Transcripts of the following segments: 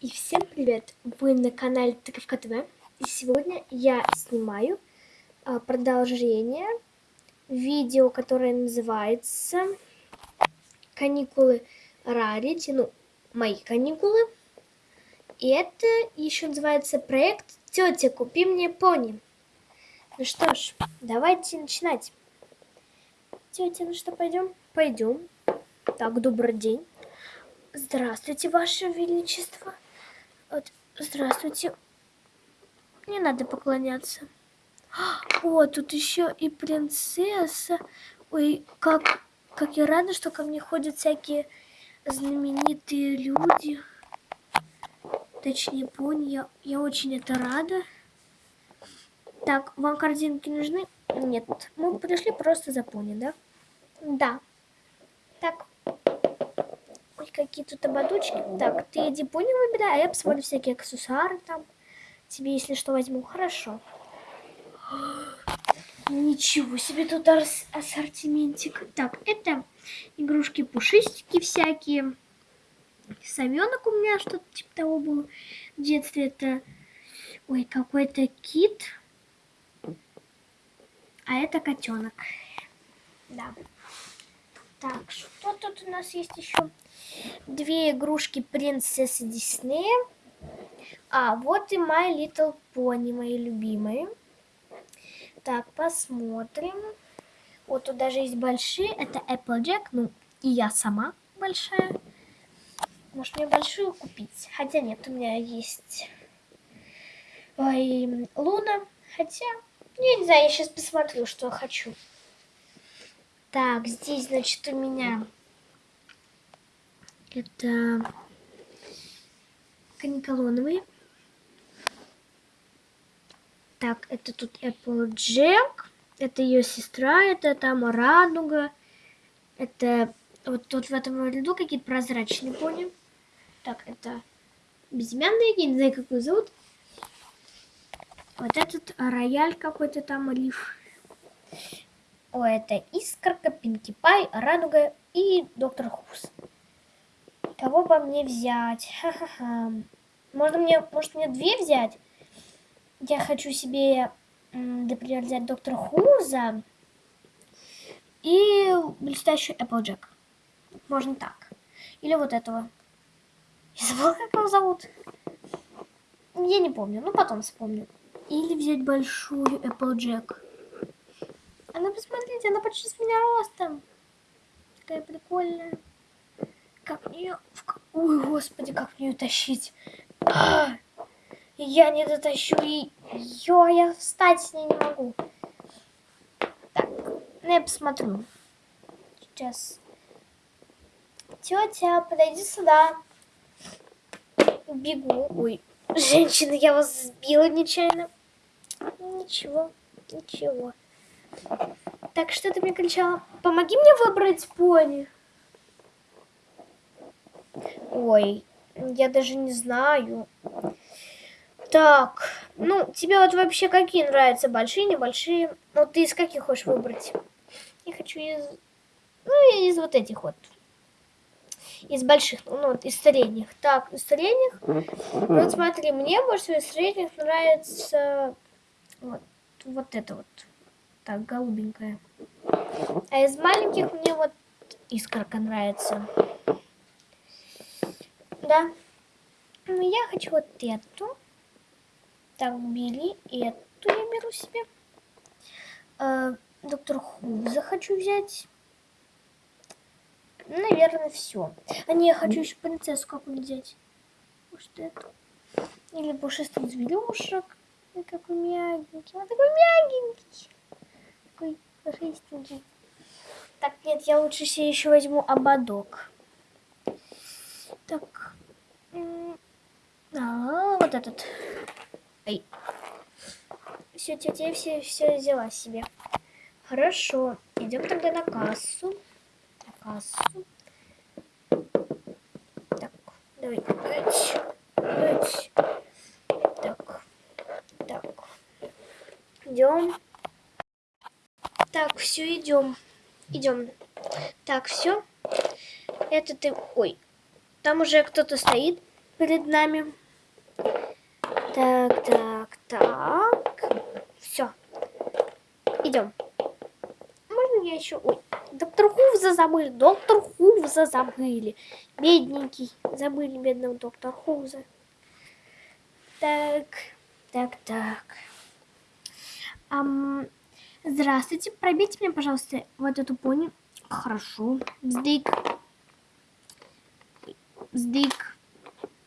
И всем привет! Вы на канале Тыковка ТВ. И сегодня я снимаю а, продолжение видео, которое называется «Каникулы Рарити», ну, мои каникулы. И это еще называется проект «Тетя, купи мне пони». Ну что ж, давайте начинать. Тетя, ну что, пойдем? Пойдем. Так, добрый день. Здравствуйте, Ваше Величество. Вот, здравствуйте. Не надо поклоняться. О, тут еще и принцесса. Ой, как, как я рада, что ко мне ходят всякие знаменитые люди. Точнее, пони. Я, я очень это рада. Так, вам картинки нужны? Нет, мы пришли просто за пони, да? Да. Так, Ой, какие тут ободочки. Так, ты иди пони выбирай, а я посмотрю всякие аксессуары там. Тебе, если что, возьму. Хорошо. Ничего себе тут ассортиментик. Так, это игрушки-пушистики всякие. Совенок у меня что-то типа того было. В детстве это... Ой, какой-то кит. А это котенок. Да. Так, что тут у нас есть еще? Две игрушки принцессы Диснея. А, вот и My Little Pony, мои любимые. Так, посмотрим. Вот тут даже есть большие. Это Applejack, ну, и я сама большая. Может, мне большую купить? Хотя нет, у меня есть Ой, Луна. Хотя, я не знаю, я сейчас посмотрю, что хочу. Так, здесь, значит, у меня это каниколоновые. Так, это тут Applejack. Это ее сестра, это там радуга. Это вот тут в этом ряду какие-то прозрачные пони. Так, это безымянные, не знаю, как его зовут. Вот этот рояль какой-то там, лиф. О, это Искорка, Пинки Пай, Радуга и Доктор Хус. Кого бы мне взять? Ха-ха-ха. Можно мне, может мне две взять? Я хочу себе, например, взять Доктора Хуза и блестящий Эпплджек. Можно так. Или вот этого. Я забыла, как его зовут. Я не помню, ну потом вспомню. Или взять большую Эпплджек. Она, посмотрите, она почти с меня ростом. Такая прикольная. Как мне... Ой, господи, как мне ее тащить. А, я не дотащу и... Ё, я встать с ней не могу. Так, ну я посмотрю. Сейчас. Тетя, подойди сюда. Бегу. Ой, женщина, я вас сбила нечаянно. Ничего, ничего. Так, что ты мне кричала? Помоги мне выбрать пони. Ой, я даже не знаю. Так, ну, тебе вот вообще какие нравятся? Большие, небольшие? Ну, ты из каких хочешь выбрать? Я хочу из... Ну, из вот этих вот. Из больших, ну, вот, из средних. Так, из средних. Вот смотри, мне больше всего из средних нравится вот, вот это вот. Так, голубенькая. А из маленьких мне вот искорка нравится. Да. Ну, я хочу вот эту. Так, бери эту я беру себе. Э, доктор Хуза хочу взять. Наверное, все. А не, я хочу еще принцессу какую-нибудь взять. Может, эту. Или пушистых зверюшек. Какой мягенький. Он такой мягенький. Такой пушистенький. Так, нет, я лучше себе еще возьму ободок. Так. А, вот этот. Эй. Все, тетя все, все взяла себе. Хорошо. Идем тогда на кассу. На кассу. Так, давай. Эть. Так. Так. Идем. Так, все, идем. Идем. Так, все. Это ты... Ой, там уже кто-то стоит. перед нами. Так, так, так. Все. Идем. Можно я еще... Ой, доктор Хувза забыли. Доктор Хувза забыли. Бедненький. Забыли бедного доктора Хувза. Так, так, так. Ам, здравствуйте. Пробейте мне, пожалуйста, вот эту пони. Хорошо. Сдык.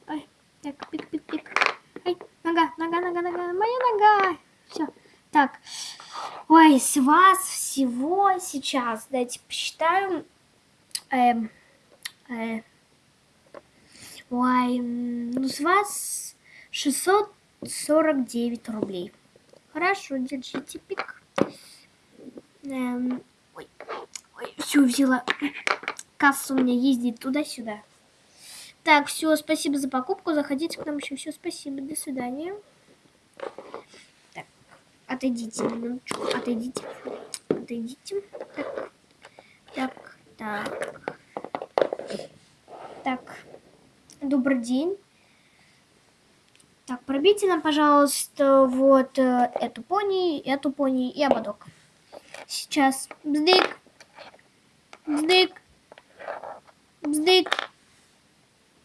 Ай, так, пик-пик-пик. Нога, нога, нога, нога. Моя нога. Все. Так. Ой, с вас всего сейчас, дайте посчитаю. Эм, э, ой, ну с вас 649 рублей. Хорошо, держите пик. Эм, ой, ой, все взяла. Касса у меня ездит туда-сюда. Так, все, спасибо за покупку. Заходите к нам еще. Все, спасибо. До свидания. Так, отойдите минуточку. Отойдите. Отойдите. Так, так, так. Так, добрый день. Так, пробейте нам, пожалуйста, вот э, эту пони, эту пони и ободок. Сейчас. Бздык. Бздык. Бздык.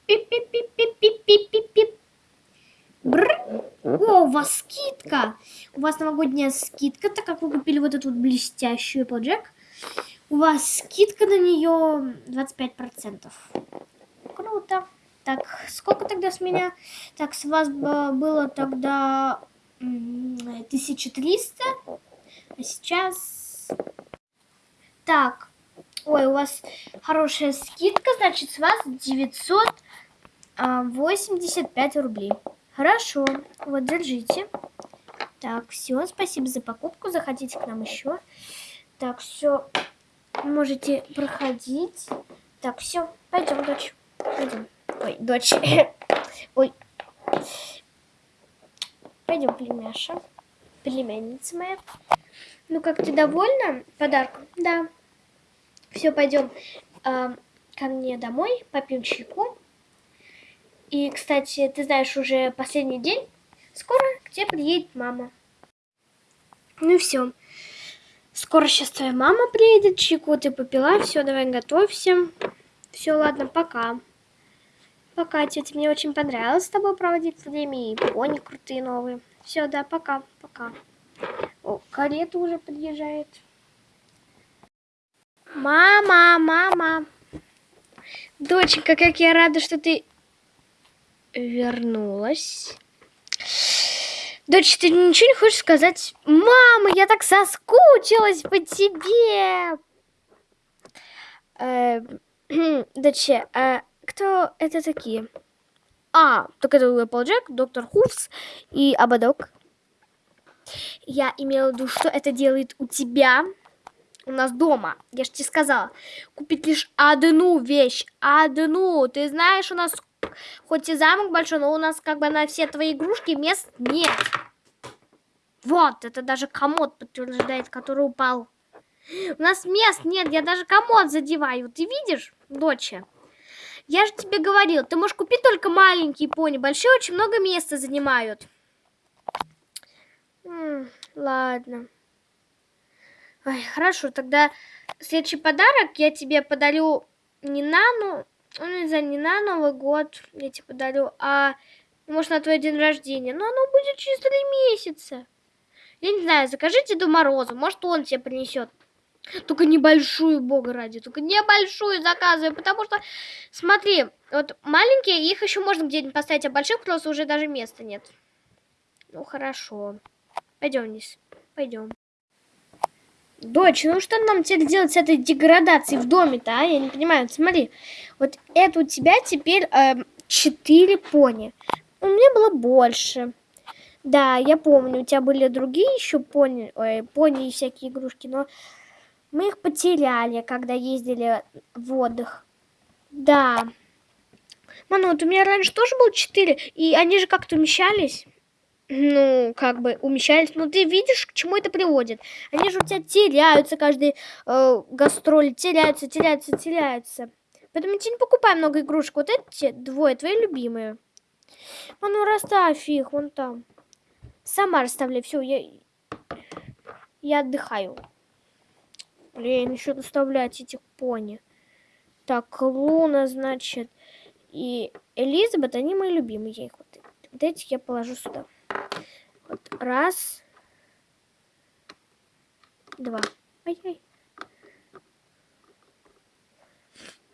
Пип-пип-пип-пип-пип-пип-пип. О, у вас скидка. У вас новогодняя скидка, так как вы купили вот эту вот блестящую Applejack. У вас скидка на нее 25%. Круто. Так, сколько тогда с меня? Так, с вас было тогда 1300. А сейчас... Так, ой, у вас хорошая скидка, значит, с вас 985 рублей. Хорошо, вот, держите. Так, все, спасибо за покупку, заходите к нам еще. Так, все, можете проходить. Так, все, пойдем, дочь, пойдем. Ой, дочь. Ой. Пойдем, племяша. Племянница моя. Ну, как ты довольна подарком? Да. Все, пойдем э, ко мне домой, попьем чайку. И, кстати, ты знаешь, уже последний день. Скоро к тебе приедет мама. Ну все. Скоро сейчас твоя мама приедет, чайку ты попила. Все, давай готовься. Все, ладно, пока. Пока, тетя, мне очень понравилось с тобой проводить время, и пони крутые новые. Все, да, пока, пока. О, карета уже подъезжает. Мама, мама. Доченька, как я рада, что ты вернулась. Дочь, ты ничего не хочешь сказать? Мама, я так соскучилась по тебе. Э, дочь, а кто это такие? А, так это Applejack, доктор Хувс и Ободок. Я имела в виду, что это делает у тебя, у нас дома. Я же тебе сказала, купить лишь одну вещь, одну. Ты знаешь, у нас хоть и замок большой, но у нас как бы на все твои игрушки мест нет. Вот, это даже комод подтверждает, который упал. У нас мест нет, я даже комод задеваю. Ты видишь, доча? Я же тебе говорил, ты можешь купить только маленькие пони. Большие очень много места занимают. Ладно. Ой, хорошо, тогда следующий подарок я тебе подарю не на, ну, ну, не знаю, не на Новый год я тебе подарю, а может на твой день рождения. Но оно будет через три месяца. Я не знаю, закажи Деду Морозу, может он тебе принесет. Только небольшую, бога ради, только небольшую заказывай, потому что, смотри, вот маленькие, их еще можно где-нибудь поставить, а больших просто уже даже места нет. Ну, хорошо. Пойдем вниз, пойдем. Дочь, ну что нам теперь делать с этой деградацией в доме-то, а? Я не понимаю, смотри, вот это у тебя теперь э, 4 пони. У меня было больше. Да, я помню, у тебя были другие еще пони, ой, пони и всякие игрушки, но мы их потеряли, когда ездили в отдых. Да. Мама, вот у меня раньше тоже было 4, и они же как-то умещались. Ну, как бы умещались. Но ты видишь, к чему это приводит. Они же у тебя теряются каждый э, гастроль. Теряются, теряются, теряются. Поэтому я тебе не покупай много игрушек. Вот эти двое твои любимые. А ну расставь их вон там. Сама расставляй. Все, я, я отдыхаю. Блин, еще доставлять этих пони. Так, Луна, значит, и Элизабет, они мои любимые. Я их вот, вот этих я положу сюда. Вот, раз. Два. Ай-яй.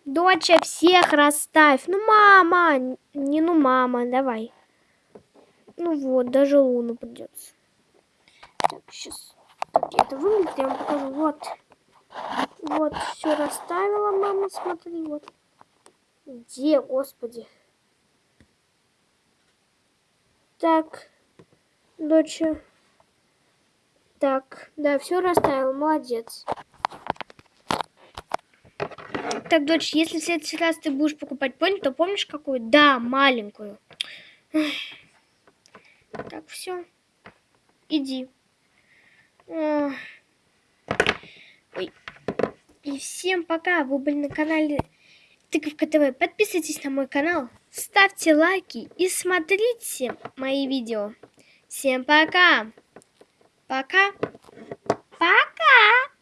Доча, всех расставь. Ну, мама. Не ну, мама, давай. Ну вот, даже Луну придется. Так, сейчас. Так, это выглядит, я вам покажу. Вот. Вот, все расставила, мама, смотри, вот. Где, господи? Так, доча. Так, да, все расставила, молодец. Так, дочь, если в следующий раз ты будешь покупать пони, то помнишь какую? Да, маленькую. Так, все. Иди. Ой. И всем пока. Вы были на канале Тыковка ТВ. Подписывайтесь на мой канал, ставьте лайки и смотрите мои видео. Всем пока. Пока. Пока.